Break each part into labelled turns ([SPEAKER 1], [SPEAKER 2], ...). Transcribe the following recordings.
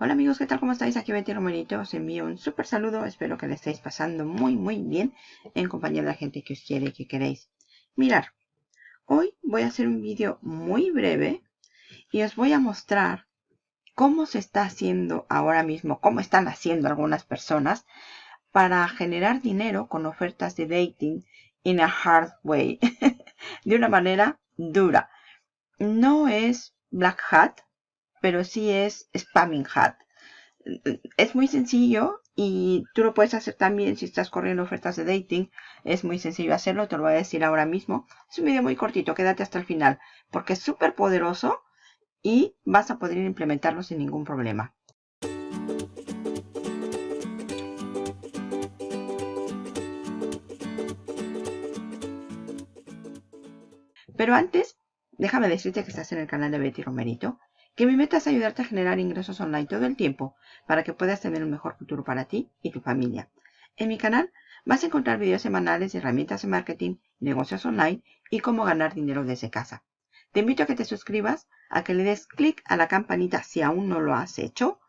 [SPEAKER 1] Hola amigos, ¿qué tal? ¿Cómo estáis? Aquí Betty Romerito. Os envío un súper saludo. Espero que le estéis pasando muy, muy bien en compañía de la gente que os quiere y que queréis. Mirar, hoy voy a hacer un vídeo muy breve y os voy a mostrar cómo se está haciendo ahora mismo, cómo están haciendo algunas personas para generar dinero con ofertas de dating in a hard way, de una manera dura. No es black hat, pero sí es spamming hat. Es muy sencillo y tú lo puedes hacer también si estás corriendo ofertas de dating. Es muy sencillo hacerlo, te lo voy a decir ahora mismo. Es un video muy cortito, quédate hasta el final porque es súper poderoso y vas a poder implementarlo sin ningún problema. Pero antes, déjame decirte que estás en el canal de Betty Romerito que mi meta es ayudarte a generar ingresos online todo el tiempo para que puedas tener un mejor futuro para ti y tu familia. En mi canal vas a encontrar videos semanales de herramientas de marketing, negocios online y cómo ganar dinero desde casa. Te invito a que te suscribas, a que le des clic a la campanita si aún no lo has hecho,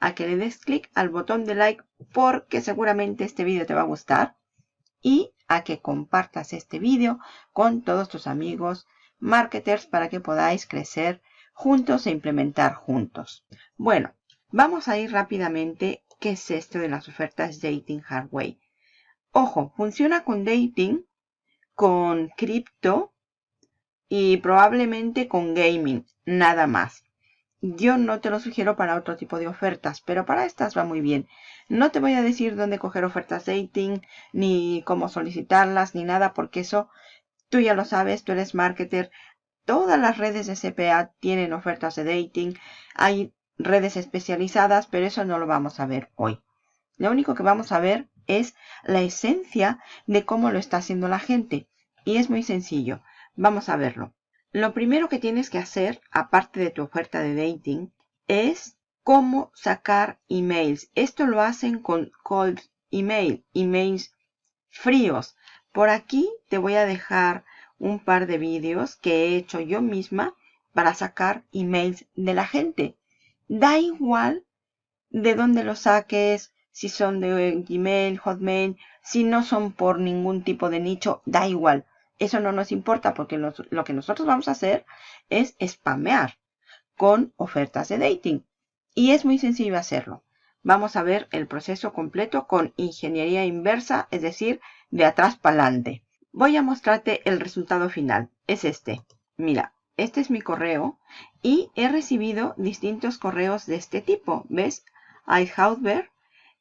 [SPEAKER 1] a que le des clic al botón de like porque seguramente este vídeo te va a gustar y a que compartas este vídeo con todos tus amigos marketers para que podáis crecer juntos e implementar juntos. Bueno, vamos a ir rápidamente qué es esto de las ofertas Dating Hardway. Ojo, funciona con dating, con cripto y probablemente con gaming, nada más. Yo no te lo sugiero para otro tipo de ofertas, pero para estas va muy bien. No te voy a decir dónde coger ofertas dating, ni cómo solicitarlas, ni nada, porque eso tú ya lo sabes, tú eres marketer, Todas las redes de CPA tienen ofertas de dating. Hay redes especializadas, pero eso no lo vamos a ver hoy. Lo único que vamos a ver es la esencia de cómo lo está haciendo la gente. Y es muy sencillo. Vamos a verlo. Lo primero que tienes que hacer, aparte de tu oferta de dating, es cómo sacar emails. Esto lo hacen con cold email, emails fríos. Por aquí te voy a dejar un par de vídeos que he hecho yo misma para sacar emails de la gente. Da igual de dónde los saques, si son de Gmail, Hotmail, si no son por ningún tipo de nicho, da igual. Eso no nos importa porque lo que nosotros vamos a hacer es spamear con ofertas de dating. Y es muy sencillo hacerlo. Vamos a ver el proceso completo con ingeniería inversa, es decir, de atrás para adelante voy a mostrarte el resultado final. Es este. Mira, este es mi correo y he recibido distintos correos de este tipo. ¿Ves? iHousever,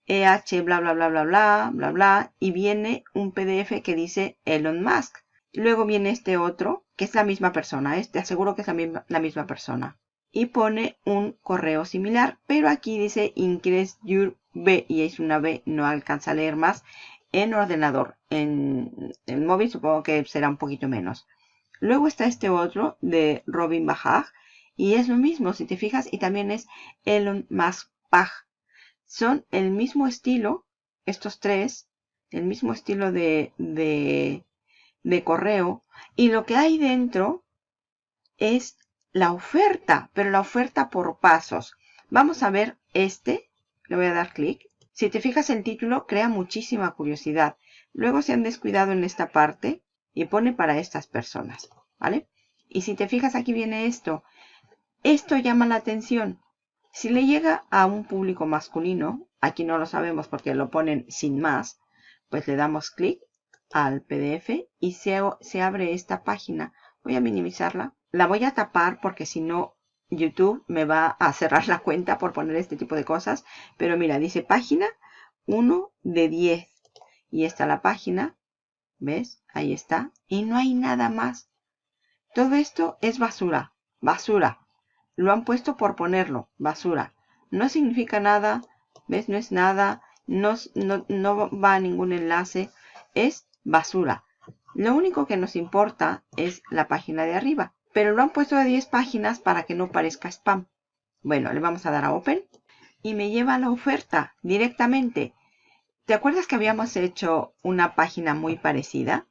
[SPEAKER 1] EH, bla, bla, bla, bla, bla, bla, bla. Y viene un PDF que dice Elon Musk. Luego viene este otro, que es la misma persona. ¿eh? Te aseguro que es la misma, la misma persona. Y pone un correo similar, pero aquí dice Increase Your B y es una B, no alcanza a leer más en ordenador. En el móvil supongo que será un poquito menos. Luego está este otro de Robin Bajaj. Y es lo mismo, si te fijas, y también es Elon Musk Pag. Son el mismo estilo, estos tres, el mismo estilo de, de, de correo. Y lo que hay dentro es la oferta, pero la oferta por pasos. Vamos a ver este. Le voy a dar clic. Si te fijas el título, crea muchísima curiosidad. Luego se han descuidado en esta parte y pone para estas personas, ¿vale? Y si te fijas aquí viene esto. Esto llama la atención. Si le llega a un público masculino, aquí no lo sabemos porque lo ponen sin más, pues le damos clic al PDF y se, se abre esta página. Voy a minimizarla. La voy a tapar porque si no YouTube me va a cerrar la cuenta por poner este tipo de cosas. Pero mira, dice página 1 de 10. Y está la página. ¿Ves? Ahí está. Y no hay nada más. Todo esto es basura. Basura. Lo han puesto por ponerlo. Basura. No significa nada. ¿Ves? No es nada. No, no, no va a ningún enlace. Es basura. Lo único que nos importa es la página de arriba pero lo han puesto a 10 páginas para que no parezca spam. Bueno, le vamos a dar a Open y me lleva a la oferta directamente. ¿Te acuerdas que habíamos hecho una página muy parecida?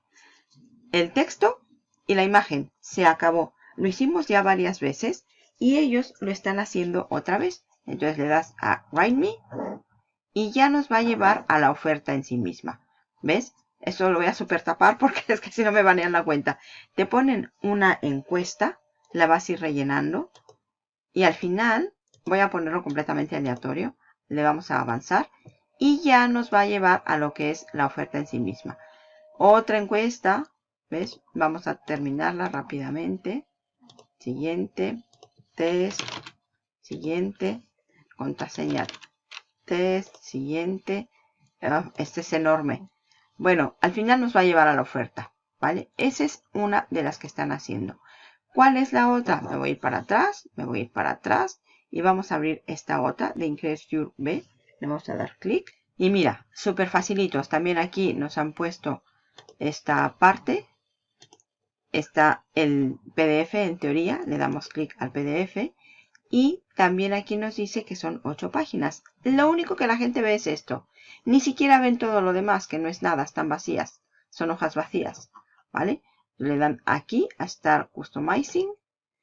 [SPEAKER 1] El texto y la imagen se acabó. Lo hicimos ya varias veces y ellos lo están haciendo otra vez. Entonces le das a Write Me y ya nos va a llevar a la oferta en sí misma. ¿Ves? Eso lo voy a super tapar porque es que si no me banean la cuenta. Te ponen una encuesta, la vas a ir rellenando y al final voy a ponerlo completamente aleatorio. Le vamos a avanzar y ya nos va a llevar a lo que es la oferta en sí misma. Otra encuesta, ¿ves? Vamos a terminarla rápidamente. Siguiente, test, siguiente, contraseña, test, siguiente. Ah, este es enorme. Bueno, al final nos va a llevar a la oferta, ¿vale? Esa es una de las que están haciendo. ¿Cuál es la otra? Me voy a ir para atrás, me voy a ir para atrás y vamos a abrir esta otra de Increase Your B. Le vamos a dar clic. Y mira, súper facilitos. También aquí nos han puesto esta parte. Está el PDF en teoría. Le damos clic al PDF. Y también aquí nos dice que son 8 páginas. Lo único que la gente ve es esto. Ni siquiera ven todo lo demás, que no es nada, están vacías. Son hojas vacías, ¿vale? Le dan aquí a Start Customizing.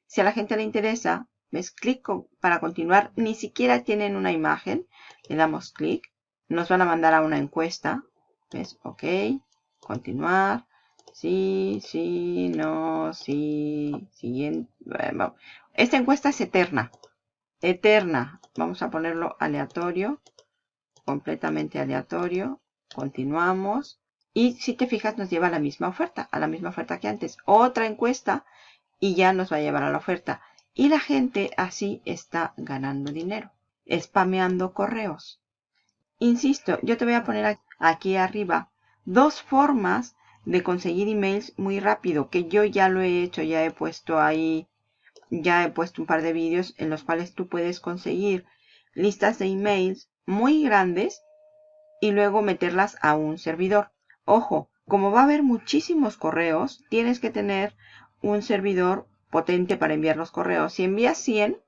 [SPEAKER 1] Si a la gente le interesa, ves clic para continuar. Ni siquiera tienen una imagen. Le damos clic. Nos van a mandar a una encuesta. ¿Ves? Ok. Continuar. Sí, sí, no, sí, siguiente. Esta encuesta es eterna. Eterna. Vamos a ponerlo aleatorio. Completamente aleatorio. Continuamos. Y si te fijas nos lleva a la misma oferta. A la misma oferta que antes. Otra encuesta. Y ya nos va a llevar a la oferta. Y la gente así está ganando dinero. Spameando correos. Insisto, yo te voy a poner aquí arriba dos formas de conseguir emails muy rápido, que yo ya lo he hecho, ya he puesto ahí, ya he puesto un par de vídeos en los cuales tú puedes conseguir listas de emails muy grandes y luego meterlas a un servidor. Ojo, como va a haber muchísimos correos, tienes que tener un servidor potente para enviar los correos. Si envías 100,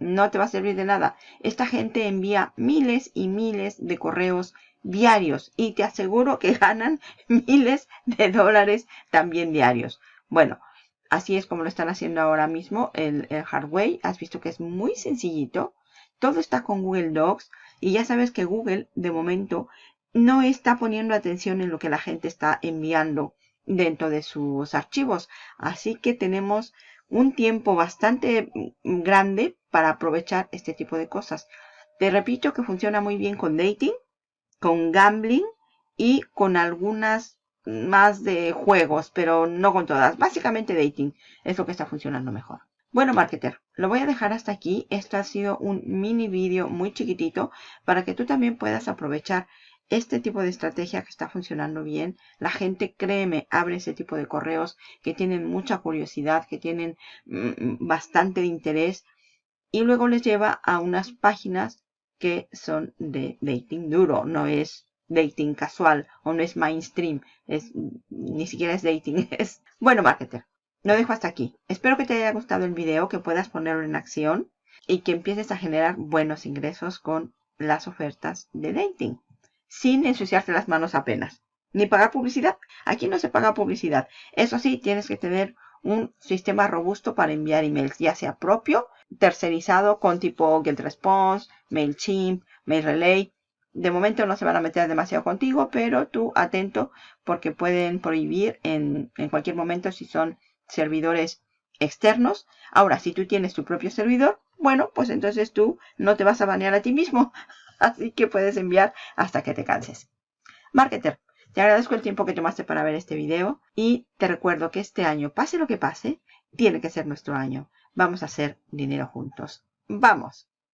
[SPEAKER 1] no te va a servir de nada. Esta gente envía miles y miles de correos diarios y te aseguro que ganan miles de dólares también diarios. Bueno, así es como lo están haciendo ahora mismo el, el Hardway. Has visto que es muy sencillito. Todo está con Google Docs y ya sabes que Google de momento no está poniendo atención en lo que la gente está enviando dentro de sus archivos. Así que tenemos un tiempo bastante grande para aprovechar este tipo de cosas. Te repito que funciona muy bien con dating, con gambling y con algunas más de juegos, pero no con todas. Básicamente dating es lo que está funcionando mejor. Bueno, marketer, lo voy a dejar hasta aquí. Esto ha sido un mini vídeo muy chiquitito para que tú también puedas aprovechar este tipo de estrategia que está funcionando bien. La gente, créeme, abre ese tipo de correos que tienen mucha curiosidad, que tienen mm, bastante interés y luego les lleva a unas páginas que son de dating duro, no es dating casual o no es mainstream, es, ni siquiera es dating. Es... Bueno, marketer, lo dejo hasta aquí. Espero que te haya gustado el video, que puedas ponerlo en acción y que empieces a generar buenos ingresos con las ofertas de dating, sin ensuciarte las manos apenas. Ni pagar publicidad. Aquí no se paga publicidad. Eso sí, tienes que tener un sistema robusto para enviar emails, ya sea propio, tercerizado con tipo GetResponse, MailChimp, MailRelay. De momento no se van a meter demasiado contigo, pero tú atento porque pueden prohibir en, en cualquier momento si son servidores externos. Ahora, si tú tienes tu propio servidor, bueno, pues entonces tú no te vas a banear a ti mismo. Así que puedes enviar hasta que te canses. Marketer, te agradezco el tiempo que tomaste para ver este video y te recuerdo que este año, pase lo que pase, tiene que ser nuestro año. Vamos a hacer dinero juntos. ¡Vamos!